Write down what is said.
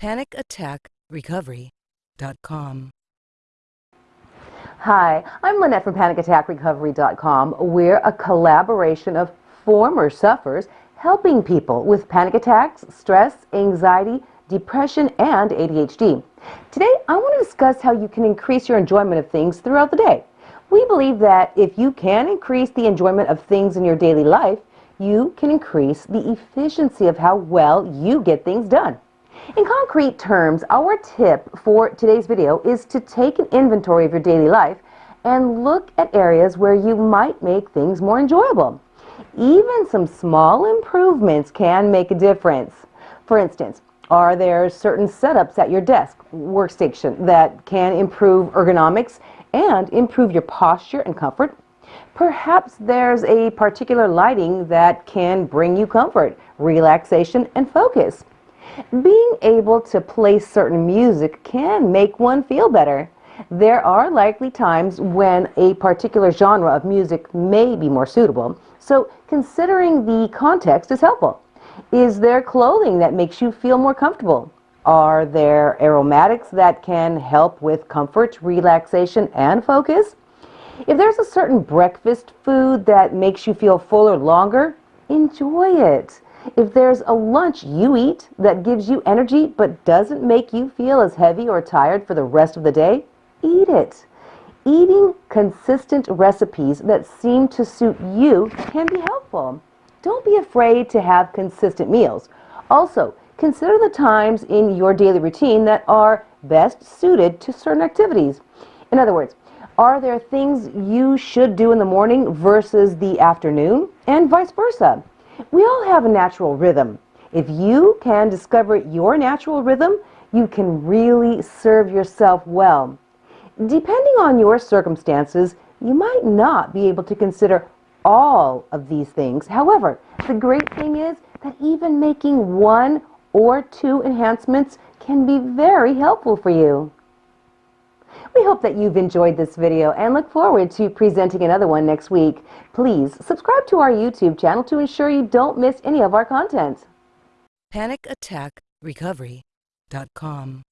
PanicAttackRecovery.com. Hi, I'm Lynette from PanicAttackRecovery.com. We're a collaboration of former sufferers helping people with panic attacks, stress, anxiety, depression, and ADHD. Today, I want to discuss how you can increase your enjoyment of things throughout the day. We believe that if you can increase the enjoyment of things in your daily life, you can increase the efficiency of how well you get things done. In concrete terms, our tip for today's video is to take an inventory of your daily life and look at areas where you might make things more enjoyable. Even some small improvements can make a difference. For instance, are there certain setups at your desk, workstation, that can improve ergonomics and improve your posture and comfort? Perhaps there's a particular lighting that can bring you comfort, relaxation, and focus. Being able to play certain music can make one feel better. There are likely times when a particular genre of music may be more suitable, so considering the context is helpful. Is there clothing that makes you feel more comfortable? Are there aromatics that can help with comfort, relaxation, and focus? If there's a certain breakfast food that makes you feel fuller longer, enjoy it. If there's a lunch you eat that gives you energy but doesn't make you feel as heavy or tired for the rest of the day, eat it. Eating consistent recipes that seem to suit you can be helpful. Don't be afraid to have consistent meals. Also, consider the times in your daily routine that are best suited to certain activities. In other words, are there things you should do in the morning versus the afternoon, and vice versa? We all have a natural rhythm. If you can discover your natural rhythm, you can really serve yourself well. Depending on your circumstances, you might not be able to consider all of these things. However, the great thing is that even making one or two enhancements can be very helpful for you. We hope that you've enjoyed this video and look forward to presenting another one next week. Please subscribe to our YouTube channel to ensure you don't miss any of our content. PanicAttackRecovery.com.